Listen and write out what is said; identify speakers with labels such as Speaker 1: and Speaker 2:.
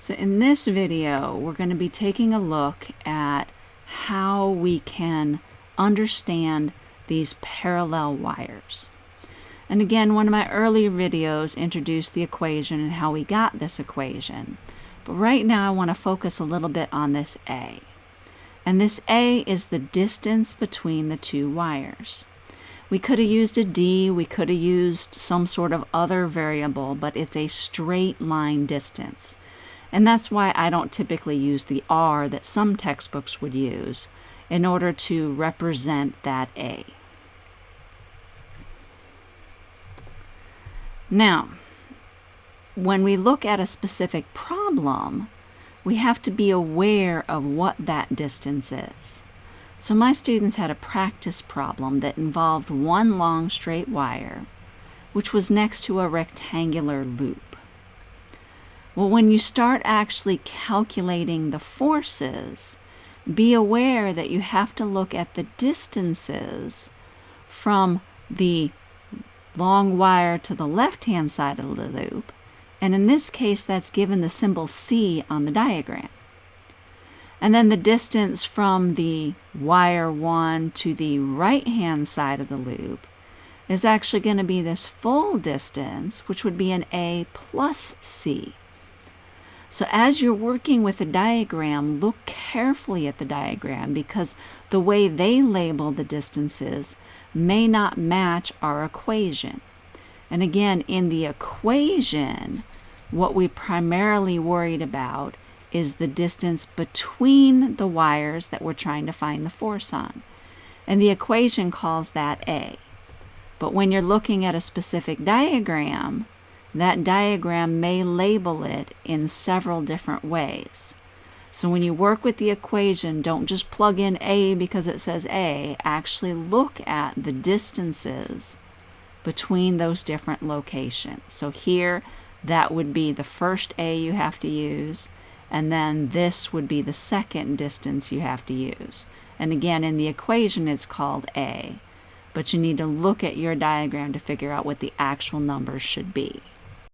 Speaker 1: So in this video, we're going to be taking a look at how we can understand these parallel wires. And again, one of my earlier videos introduced the equation and how we got this equation. But right now I want to focus a little bit on this A. And this A is the distance between the two wires. We could have used a D, we could have used some sort of other variable, but it's a straight line distance. And that's why I don't typically use the R that some textbooks would use in order to represent that A. Now, when we look at a specific problem, we have to be aware of what that distance is. So my students had a practice problem that involved one long straight wire, which was next to a rectangular loop. Well, when you start actually calculating the forces, be aware that you have to look at the distances from the long wire to the left-hand side of the loop, and in this case that's given the symbol C on the diagram. And then the distance from the wire 1 to the right-hand side of the loop is actually going to be this full distance, which would be an A plus C. So as you're working with a diagram, look carefully at the diagram because the way they label the distances may not match our equation. And again, in the equation, what we primarily worried about is the distance between the wires that we're trying to find the force on. And the equation calls that A. But when you're looking at a specific diagram, that diagram may label it in several different ways. So when you work with the equation, don't just plug in A because it says A. Actually look at the distances between those different locations. So here, that would be the first A you have to use and then this would be the second distance you have to use. And again, in the equation, it's called A, but you need to look at your diagram to figure out what the actual numbers should be.